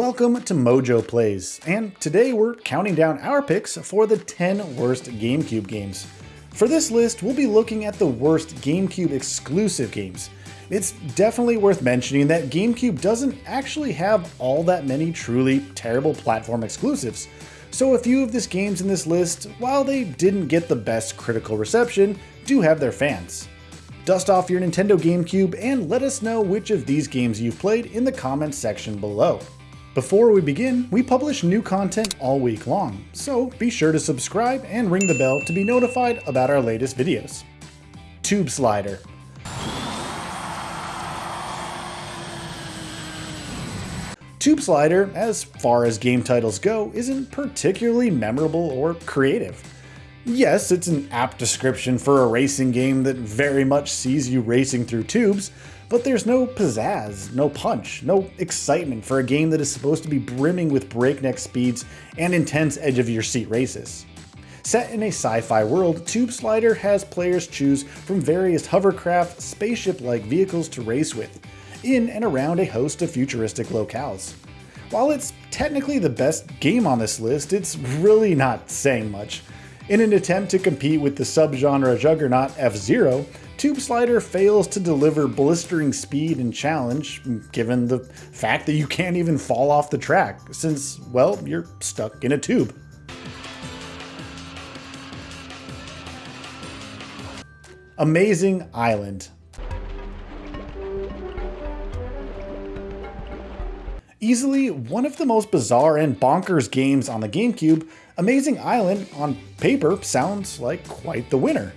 Welcome to Mojo Plays, and today we're counting down our picks for the 10 worst GameCube games. For this list, we'll be looking at the worst GameCube exclusive games. It's definitely worth mentioning that GameCube doesn't actually have all that many truly terrible platform exclusives, so a few of these games in this list, while they didn't get the best critical reception, do have their fans. Dust off your Nintendo GameCube and let us know which of these games you've played in the comments section below. Before we begin, we publish new content all week long, so be sure to subscribe and ring the bell to be notified about our latest videos. Tube Slider Tube Slider, as far as game titles go, isn't particularly memorable or creative. Yes, it's an apt description for a racing game that very much sees you racing through tubes, but there's no pizzazz, no punch, no excitement for a game that is supposed to be brimming with breakneck speeds and intense edge-of-your-seat races. Set in a sci-fi world, Tube Slider has players choose from various hovercraft, spaceship-like vehicles to race with, in and around a host of futuristic locales. While it's technically the best game on this list, it's really not saying much. In an attempt to compete with the subgenre juggernaut F-Zero, Tube Slider fails to deliver blistering speed and challenge, given the fact that you can't even fall off the track, since, well, you're stuck in a tube. Amazing Island Easily one of the most bizarre and bonkers games on the GameCube, Amazing Island, on paper, sounds like quite the winner.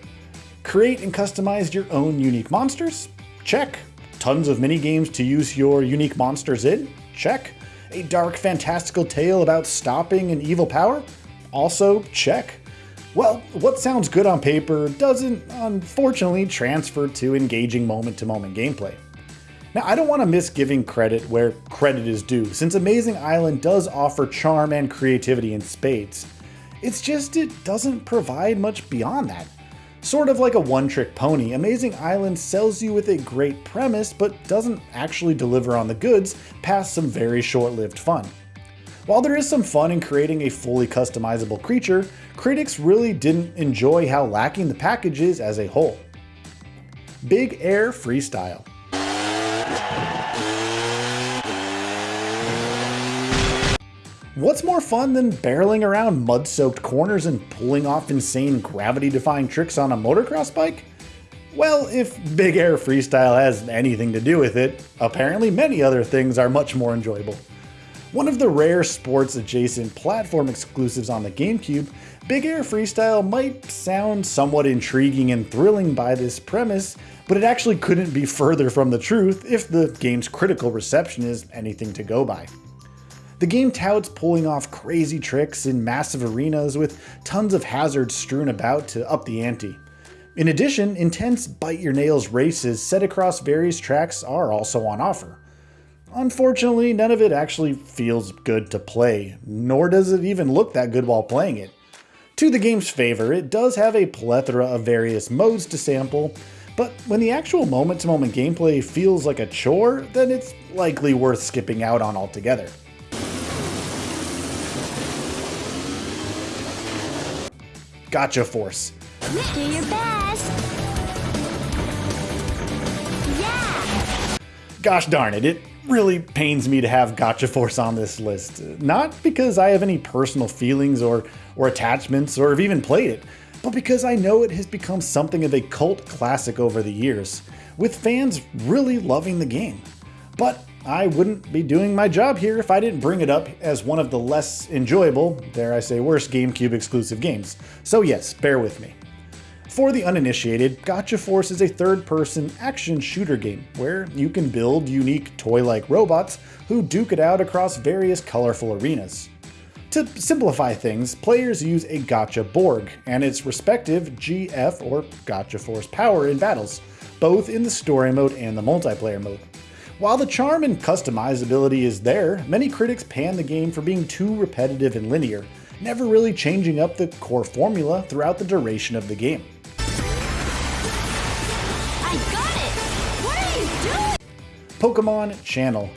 Create and customize your own unique monsters? Check. Tons of mini games to use your unique monsters in? Check. A dark fantastical tale about stopping an evil power? Also check. Well, what sounds good on paper doesn't, unfortunately, transfer to engaging moment-to-moment -moment gameplay. Now, I don't want to miss giving credit where credit is due, since Amazing Island does offer charm and creativity in spades. It's just it doesn't provide much beyond that. Sort of like a one-trick pony, Amazing Island sells you with a great premise but doesn't actually deliver on the goods past some very short-lived fun. While there is some fun in creating a fully customizable creature, critics really didn't enjoy how lacking the package is as a whole. Big Air Freestyle What's more fun than barreling around mud-soaked corners and pulling off insane gravity-defying tricks on a motocross bike? Well, if Big Air Freestyle has anything to do with it, apparently many other things are much more enjoyable. One of the rare sports-adjacent platform exclusives on the GameCube, Big Air Freestyle might sound somewhat intriguing and thrilling by this premise, but it actually couldn't be further from the truth if the game's critical reception is anything to go by. The game touts pulling off crazy tricks in massive arenas with tons of hazards strewn about to up the ante. In addition, intense bite-your-nails races set across various tracks are also on offer. Unfortunately, none of it actually feels good to play, nor does it even look that good while playing it. To the game's favor, it does have a plethora of various modes to sample, but when the actual moment-to-moment -moment gameplay feels like a chore, then it's likely worth skipping out on altogether. Gotcha Force. Do your best. Yeah. Gosh darn it, it really pains me to have Gotcha Force on this list. Not because I have any personal feelings or, or attachments or have even played it, but because I know it has become something of a cult classic over the years, with fans really loving the game. But I wouldn't be doing my job here if I didn't bring it up as one of the less enjoyable, dare I say worse, GameCube exclusive games. So yes, bear with me. For the uninitiated, Gotcha Force is a third-person action shooter game where you can build unique toy-like robots who duke it out across various colorful arenas. To simplify things, players use a Gotcha Borg and its respective GF or Gotcha Force power in battles, both in the story mode and the multiplayer mode. While the charm and customizability is there, many critics pan the game for being too repetitive and linear, never really changing up the core formula throughout the duration of the game. I got it! What are you doing? Pokemon Channel.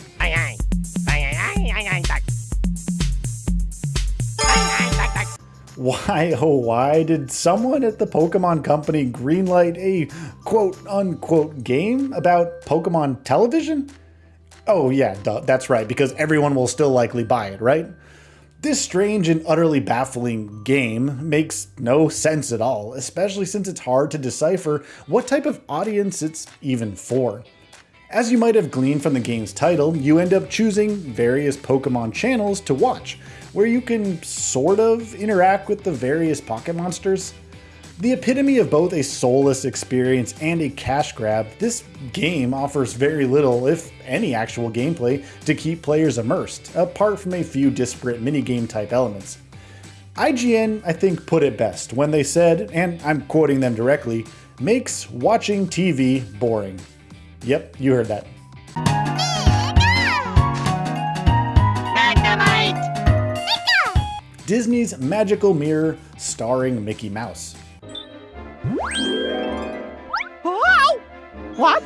Why, oh, why did someone at the Pokemon Company greenlight a quote unquote game about Pokemon television? Oh, yeah, duh, that's right, because everyone will still likely buy it, right? This strange and utterly baffling game makes no sense at all, especially since it's hard to decipher what type of audience it's even for. As you might have gleaned from the game's title, you end up choosing various Pokemon channels to watch, where you can sort of interact with the various pocket monsters. The epitome of both a soulless experience and a cash grab, this game offers very little, if any, actual gameplay to keep players immersed, apart from a few disparate minigame type elements. IGN, I think, put it best when they said, and I'm quoting them directly, makes watching TV boring. Yep, you heard that. Disney's Magical Mirror starring Mickey Mouse. What?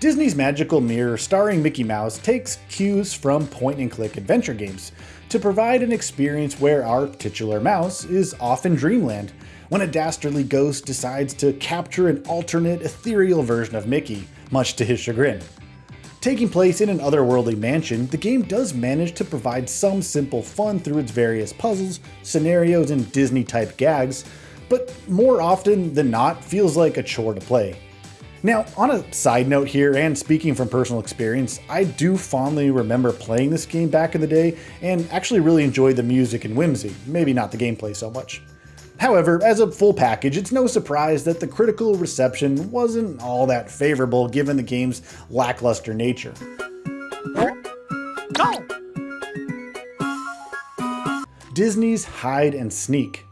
Disney's Magical Mirror starring Mickey Mouse takes cues from point and click adventure games to provide an experience where our titular mouse is off in dreamland when a dastardly ghost decides to capture an alternate ethereal version of Mickey, much to his chagrin. Taking place in an otherworldly mansion, the game does manage to provide some simple fun through its various puzzles, scenarios, and Disney-type gags, but more often than not feels like a chore to play. Now, on a side note here, and speaking from personal experience, I do fondly remember playing this game back in the day and actually really enjoyed the music and whimsy, maybe not the gameplay so much. However, as a full package, it's no surprise that the critical reception wasn't all that favorable given the game's lackluster nature. Disney's Hide and Sneak.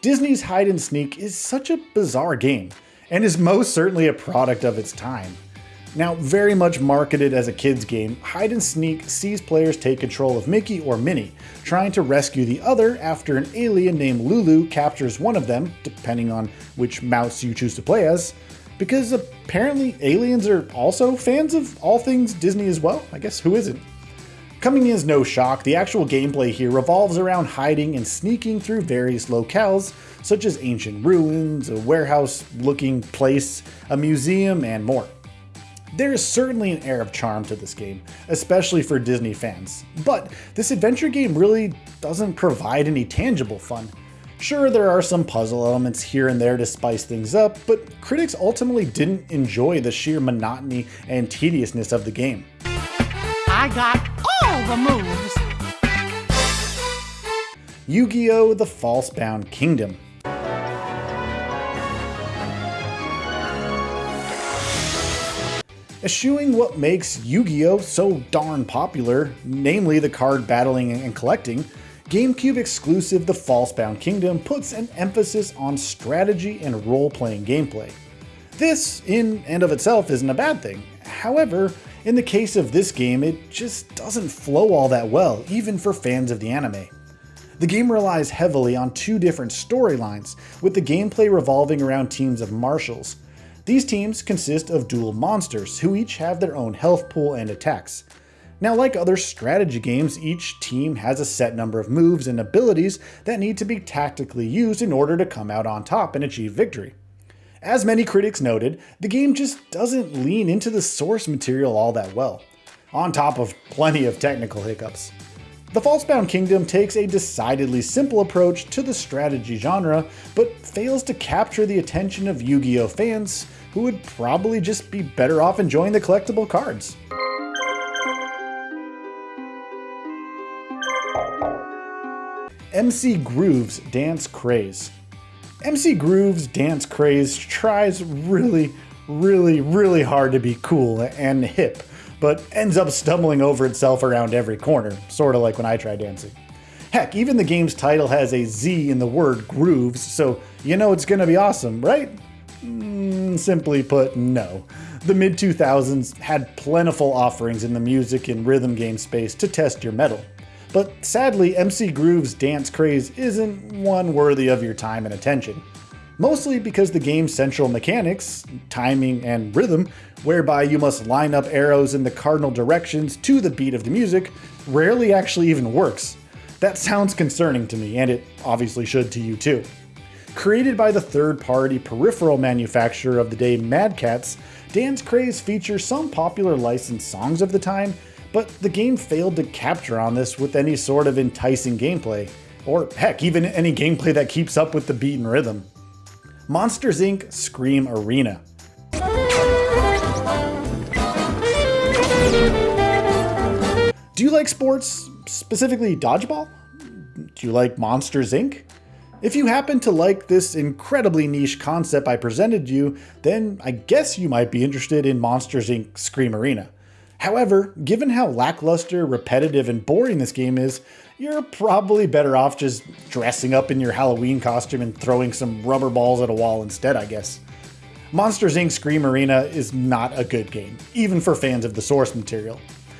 Disney's Hide and Sneak is such a bizarre game, and is most certainly a product of its time. Now, very much marketed as a kid's game, Hide and Sneak sees players take control of Mickey or Minnie, trying to rescue the other after an alien named Lulu captures one of them, depending on which mouse you choose to play as, because apparently aliens are also fans of all things Disney as well. I guess who isn't? Coming in as no shock, the actual gameplay here revolves around hiding and sneaking through various locales, such as ancient ruins, a warehouse-looking place, a museum, and more. There is certainly an air of charm to this game, especially for Disney fans, but this adventure game really doesn't provide any tangible fun. Sure, there are some puzzle elements here and there to spice things up, but critics ultimately didn't enjoy the sheer monotony and tediousness of the game. I got all the moves. Yu-Gi-Oh! The Falsebound Kingdom. Eschewing what makes Yu-Gi-Oh! so darn popular, namely the card battling and collecting, GameCube exclusive The Falsebound Kingdom puts an emphasis on strategy and role-playing gameplay. This, in and of itself, isn't a bad thing. However, in the case of this game, it just doesn't flow all that well, even for fans of the anime. The game relies heavily on two different storylines, with the gameplay revolving around teams of marshals. These teams consist of Duel Monsters, who each have their own health pool and attacks. Now like other strategy games, each team has a set number of moves and abilities that need to be tactically used in order to come out on top and achieve victory. As many critics noted, the game just doesn't lean into the source material all that well, on top of plenty of technical hiccups. The Falsebound Kingdom takes a decidedly simple approach to the strategy genre, but fails to capture the attention of Yu-Gi-Oh fans who would probably just be better off enjoying the collectible cards. MC Groovz Dance Craze MC Groovz Dance Craze tries really, really, really hard to be cool and hip, but ends up stumbling over itself around every corner, sorta like when I try dancing. Heck, even the game's title has a Z in the word grooves, so you know it's gonna be awesome, right? Mm, simply put, no. The mid 2000s had plentiful offerings in the music and rhythm game space to test your mettle. But sadly, MC Groovz dance craze isn't one worthy of your time and attention. Mostly because the game's central mechanics, timing, and rhythm, whereby you must line up arrows in the cardinal directions to the beat of the music, rarely actually even works. That sounds concerning to me, and it obviously should to you too. Created by the third-party peripheral manufacturer of the day Mad Dance Craze features some popular licensed songs of the time, but the game failed to capture on this with any sort of enticing gameplay, or heck, even any gameplay that keeps up with the beat and rhythm. Monsters Inc. Scream Arena. Do you like sports, specifically dodgeball? Do you like Monsters Inc.? If you happen to like this incredibly niche concept I presented you, then I guess you might be interested in Monsters Inc. Scream Arena. However, given how lackluster, repetitive, and boring this game is, you're probably better off just dressing up in your Halloween costume and throwing some rubber balls at a wall instead, I guess. Monsters Inc. Scream Arena is not a good game, even for fans of the source material.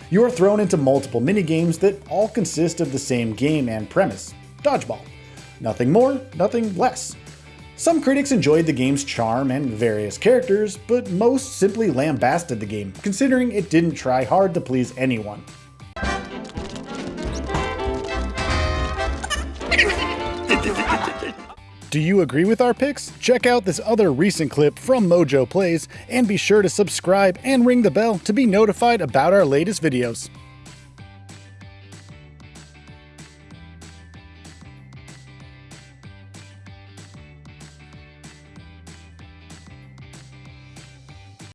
You are thrown into multiple minigames that all consist of the same game and premise dodgeball. Nothing more, nothing less. Some critics enjoyed the game's charm and various characters, but most simply lambasted the game, considering it didn't try hard to please anyone. Do you agree with our picks? Check out this other recent clip from Mojo Plays, and be sure to subscribe and ring the bell to be notified about our latest videos.